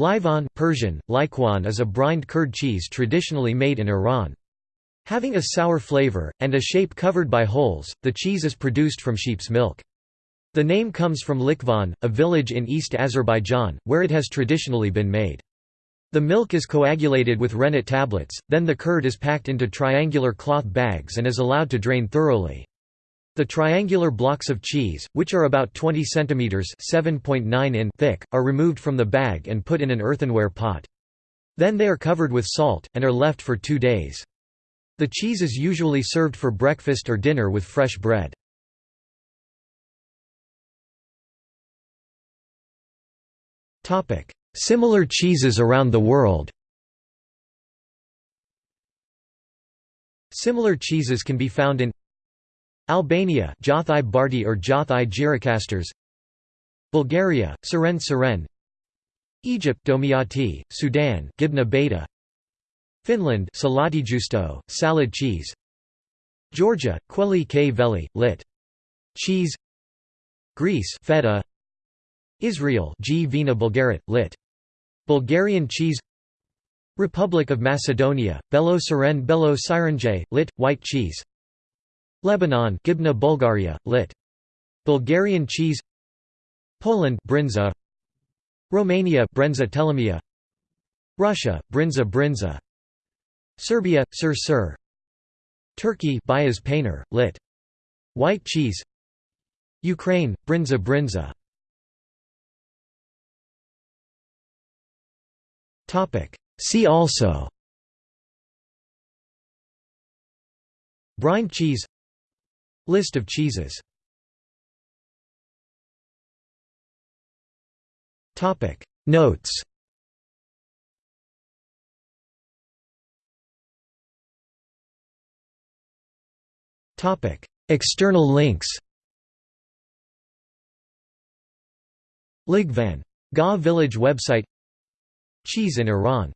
Lighvan Persian, Likwan is a brined curd cheese traditionally made in Iran. Having a sour flavor, and a shape covered by holes, the cheese is produced from sheep's milk. The name comes from Likvan, a village in East Azerbaijan, where it has traditionally been made. The milk is coagulated with rennet tablets, then the curd is packed into triangular cloth bags and is allowed to drain thoroughly. The triangular blocks of cheese, which are about 20 cm (7.9 in) thick, are removed from the bag and put in an earthenware pot. Then they are covered with salt, and are left for two days. The cheese is usually served for breakfast or dinner with fresh bread. Similar cheeses around the world Similar cheeses can be found in Albania Jothai Barti or Jothai Gjirokasters Bulgaria, Siren Siren Egypt Domiati, Sudan Gibna Beta Finland Salati Justo, salad cheese Georgia, Quelli K Veli, lit. Cheese Greece Feta Israel Gvina Bulgarit, lit. Bulgarian cheese Republic of Macedonia, Belo Siren Belo Sirenje, lit. White cheese Lebanon Gibna Bulgaria, lit. Bulgarian cheese. Poland Brinza. Romania Brenza Telemea. Russia Brinza Brinza. Serbia Sir Sir. Turkey Beyaz Peynir, lit. White cheese. Ukraine Brinza Brinza. Topic. See also. Brine cheese List of cheeses. Notes. External links. Lighvan. Ga village website. Cheese in Iran